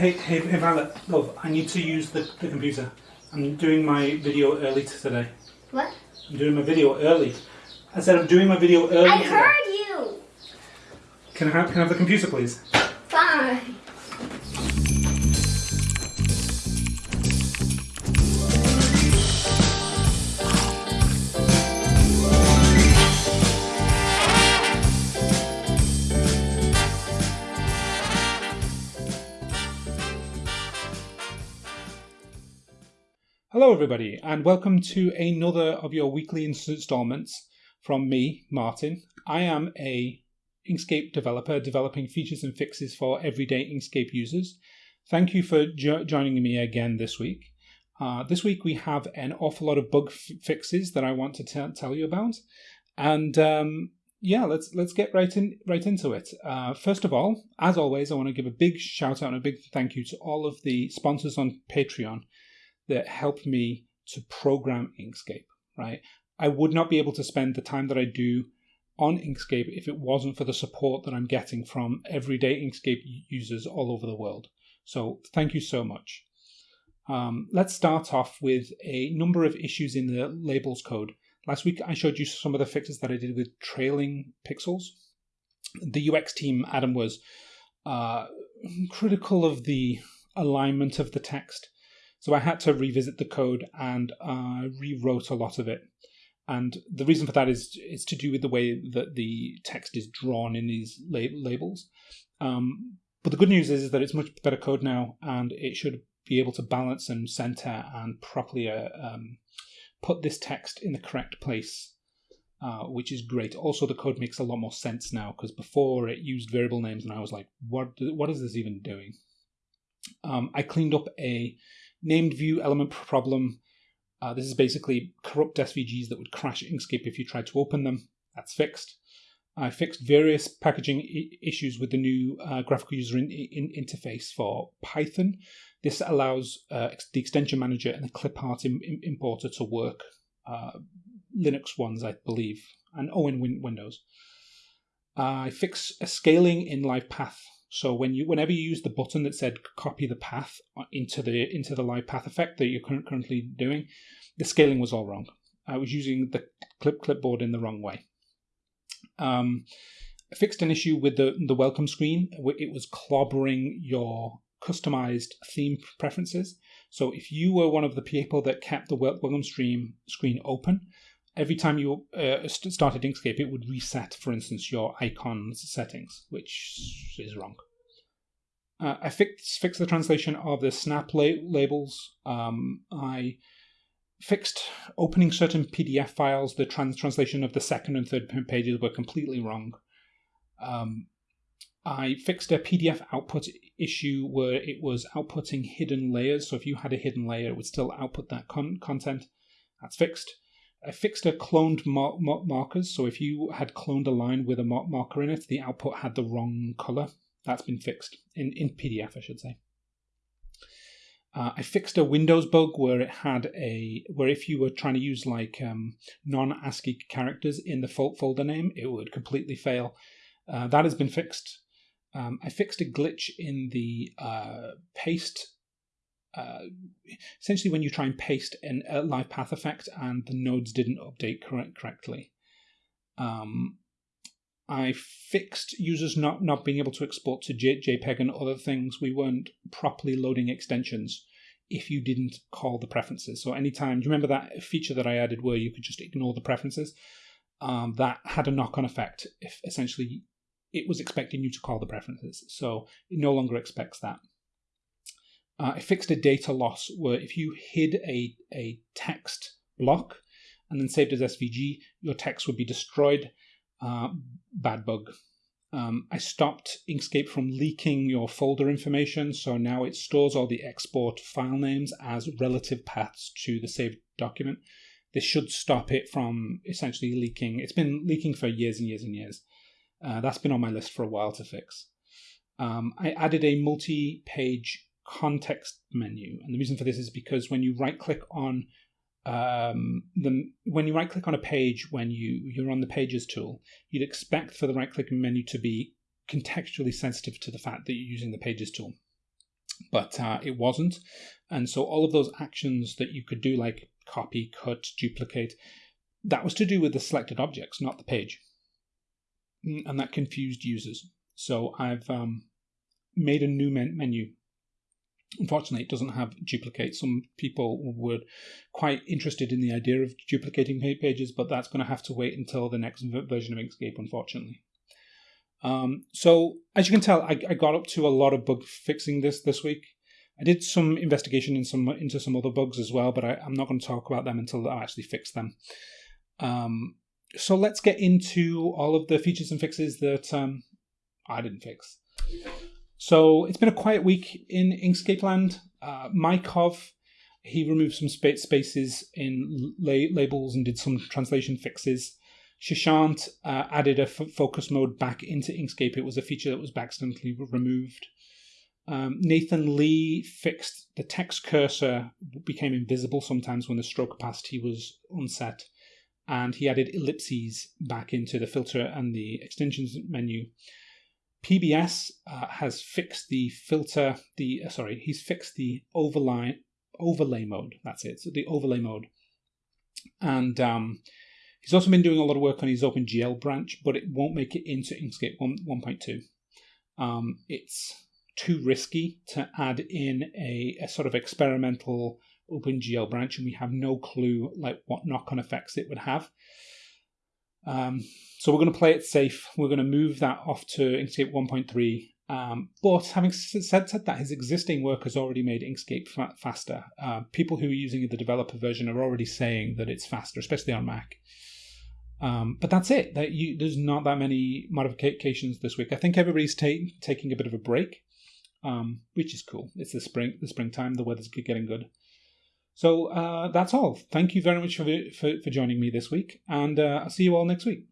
Hey, hey, hey, Violet, love, I need to use the, the computer. I'm doing my video early today. What? I'm doing my video early. I said I'm doing my video early I today. heard you. Can I have, can I have the computer, please? Fine. Hello, everybody, and welcome to another of your weekly installments from me, Martin. I am a Inkscape developer developing features and fixes for everyday Inkscape users. Thank you for jo- joining me again this week. Uh, this week we have an awful lot of bug fixes that I want to tell you about, and um, yeah, let's let's get right in right into it. Uh, first of all, as always, I want to give a big shout out and a big thank you to all of the sponsors on Patreon that helped me to program Inkscape, right? I would not be able to spend the time that I do on Inkscape if it wasn't for the support that I'm getting from everyday Inkscape users all over the world. So thank you so much. Um, let's start off with a number of issues in the labels code. Last week I showed you some of the fixes that I did with trailing pixels. The UX team, Adam, was uh, critical of the alignment of the text. So I had to revisit the code and uh, rewrote a lot of it. And the reason for that is is to do with the way that the text is drawn in these la- labels. Um, but the good news is, is that it's much better code now, and it should be able to balance and center and properly uh, um, put this text in the correct place, uh, which is great. Also, the code makes a lot more sense now because before it used variable names, and I was like, what What is this even doing? Um, I cleaned up a named view element problem. Uh, this is basically corrupt SVGs that would crash Inkscape if you tried to open them. That's fixed. I fixed various packaging issues with the new uh, graphical user in- in- interface for Python. This allows uh, ex- the extension manager and the clipart Im- Im- importer to work. Uh, Linux ones, I believe, and oh, in win- Windows. I fix a scaling in LivePath so when you, whenever you use the button that said copy the path into the into the live path effect that you're currently doing, the scaling was all wrong. I was using the clip clipboard in the wrong way. Um, I fixed an issue with the the welcome screen. It was clobbering your customized theme preferences. So if you were one of the people that kept the welcome stream screen open, every time you uh, started Inkscape, it would reset, for instance, your icons settings, which is wrong. Uh, I fixed, the translation of the snap la- labels. Um, I fixed opening certain PDF files. The trans- translation of the second and third pages were completely wrong. Um, I fixed a PDF output issue where it was outputting hidden layers. So if you had a hidden layer, it would still output that con- content. That's fixed. I fixed a cloned mar- mar- markers. So if you had cloned a line with a mar- marker in it, the output had the wrong color. That's been fixed in, in PDF, I should say. Uh, I fixed a Windows bug where it had a where if you were trying to use like um, non-ASCII characters in the folder name, it would completely fail. Uh, that has been fixed. Um, I fixed a glitch in the uh, paste uh, essentially when you try and paste in a live path effect and the nodes didn't update correct, correctly. Um, I fixed users not, not being able to export to J, JPEG and other things. We weren't properly loading extensions if you didn't call the preferences. So anytime, do you remember that feature that I added where you could just ignore the preferences? Um, that had a knock-on effect. If essentially it was expecting you to call the preferences, so it no longer expects that. Uh, I fixed a data loss where if you hid a, a text block and then saved as SVG, your text would be destroyed. Uh, bad bug. Um, I stopped Inkscape from leaking your folder information, so now it stores all the export file names as relative paths to the saved document. This should stop it from essentially leaking. It's been leaking for years and years and years. Uh, that's been on my list for a while to fix. Um, I added a multi page context menu. And the reason for this is because when you right click on um, the when you right click on a page when you you're on the pages tool, you'd expect for the right click menu to be contextually sensitive to the fact that you're using the pages tool. but uh, it wasn't. And so all of those actions that you could do, like copy, cut, duplicate, that was to do with the selected objects, not the page. Mm, and that confused users. So I've um, made a new men- menu. Unfortunately, it doesn't have duplicate. Some people were quite interested in the idea of duplicating pages, but that's going to have to wait until the next version of Inkscape, unfortunately. Um, so as you can tell, I, I, got up to a lot of bug fixing this this week. I did some investigation in some into some other bugs as well, but I, am not going to talk about them until I actually fix them. Um, so let's get into all of the features and fixes that um, I didn't fix. So it's been a quiet week in Inkscape land. Uh, Mykov, he removed some spaces in la- labels and did some translation fixes. Shashant uh, added a f- focus mode back into Inkscape. It was a feature that was accidentally removed. Um, Nathan Lee fixed the text cursor became invisible sometimes when the stroke opacity was unset, and he added ellipses back into the filter and the extensions menu. PBS uh, has fixed the filter, the uh, sorry, he's fixed the overlay overlay mode. That's it. So the overlay mode, and um, He's also been doing a lot of work on his OpenGL branch, but it won't make it into Inkscape 1, 1.2. Um, it's too risky to add in a, a, sort of experimental OpenGL branch, and we have no clue like what knock-on effects it would have. Um, so we're going to play it safe. We're going to move that off to Inkscape 1.3. Um, but having said, said that, his existing work has already made Inkscape fa- faster. Uh, people who are using the developer version are already saying that it's faster, especially on Mac. Um, but that's it. That you, there's not that many modifications this week. I think everybody's ta- taking a bit of a break, um, which is cool. It's the spring, the springtime. The weather's getting good. So uh, that's all. Thank you very much for, for, for joining me this week, and uh, I'll see you all next week.